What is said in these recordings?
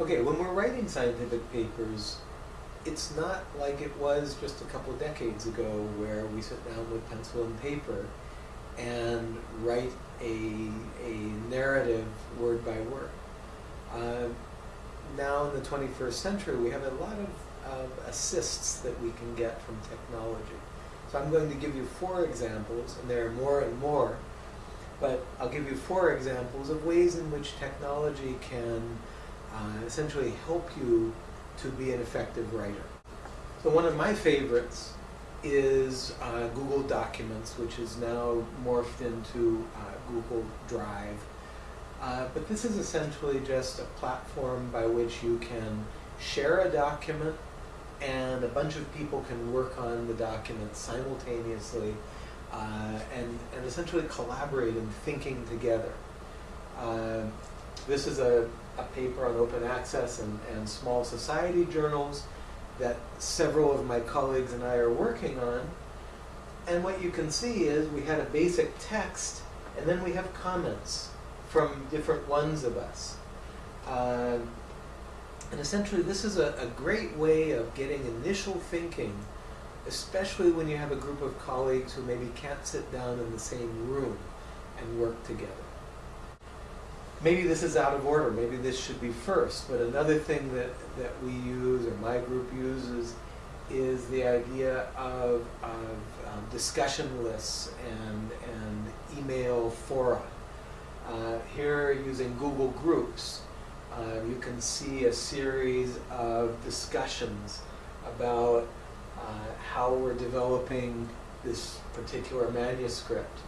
Okay, when we're writing scientific papers, it's not like it was just a couple decades ago where we sit down with pencil and paper and write a, a narrative word by word. Uh, now in the 21st century, we have a lot of, of assists that we can get from technology. So I'm going to give you four examples, and there are more and more, but I'll give you four examples of ways in which technology can uh, essentially help you to be an effective writer. So one of my favorites is uh, Google Documents, which is now morphed into uh, Google Drive. Uh, but this is essentially just a platform by which you can share a document and a bunch of people can work on the document simultaneously uh, and, and essentially collaborate in thinking together. Uh, this is a, a paper on open access and, and small society journals that several of my colleagues and I are working on. And what you can see is we had a basic text, and then we have comments from different ones of us. Uh, and essentially, this is a, a great way of getting initial thinking, especially when you have a group of colleagues who maybe can't sit down in the same room and work together maybe this is out of order, maybe this should be first, but another thing that, that we use, or my group uses, is the idea of, of um, discussion lists and, and email fora. Uh, here, using Google Groups, uh, you can see a series of discussions about uh, how we're developing this particular manuscript.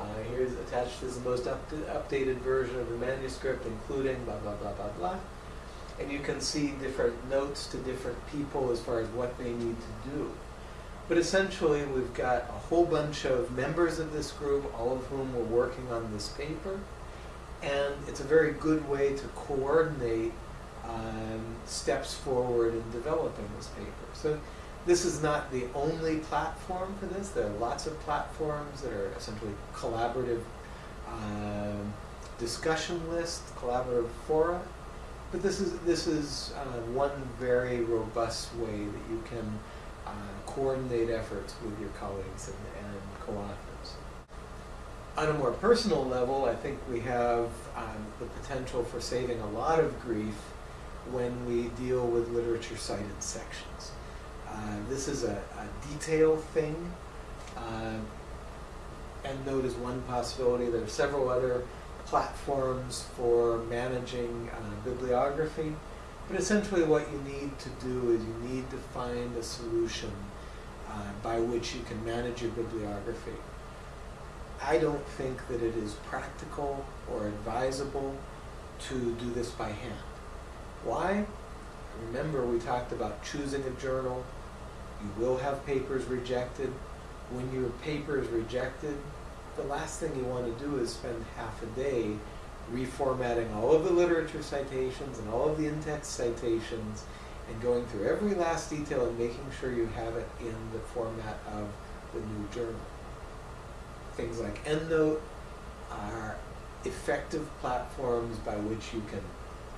Uh, here's attached is the most up updated version of the manuscript, including blah, blah, blah, blah, blah. And you can see different notes to different people as far as what they need to do. But essentially, we've got a whole bunch of members of this group, all of whom were working on this paper. And it's a very good way to coordinate um, steps forward in developing this paper. So this is not the only platform for this. There are lots of platforms that are essentially collaborative um, discussion lists, collaborative fora. But this is, this is uh, one very robust way that you can uh, coordinate efforts with your colleagues and, and co-authors. On a more personal level, I think we have um, the potential for saving a lot of grief when we deal with literature cited sections. Uh, this is a, a detail thing. Uh, EndNote is one possibility. There are several other platforms for managing uh, bibliography. But essentially what you need to do is you need to find a solution by which you can manage your bibliography. I don't think that it is practical or advisable to do this by hand. Why? Remember we talked about choosing a journal, you will have papers rejected. When your paper is rejected, the last thing you want to do is spend half a day reformatting all of the literature citations and all of the in-text citations and going through every last detail and making sure you have it in the format of the new journal. Things like EndNote are effective platforms by which you can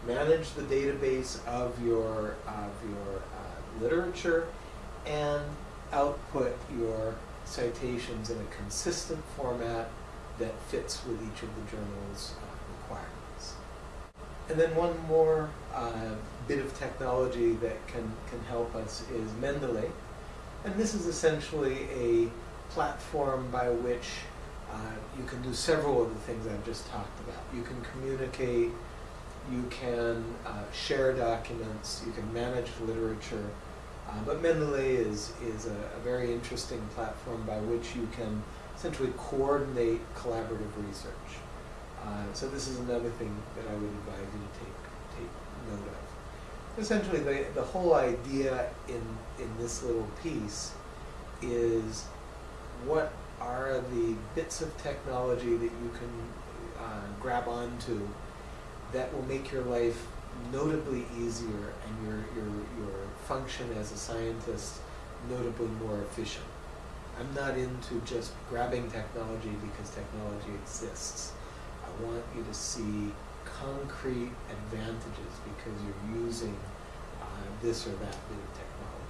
manage the database of your, of your uh, literature and output your citations in a consistent format that fits with each of the journal's uh, requirements. And then one more uh, bit of technology that can, can help us is Mendeley. And this is essentially a platform by which uh, you can do several of the things I've just talked about. You can communicate, you can uh, share documents, you can manage literature, uh, but Mendeley is, is a, a, very interesting platform by which you can essentially coordinate collaborative research. Uh, so this is another thing that I would advise you to take, take note of. Essentially, the, the whole idea in, in this little piece is what are the bits of technology that you can uh, grab onto that will make your life notably easier your, your, your function as a scientist notably more efficient. I'm not into just grabbing technology because technology exists. I want you to see concrete advantages because you're using uh, this or that new technology.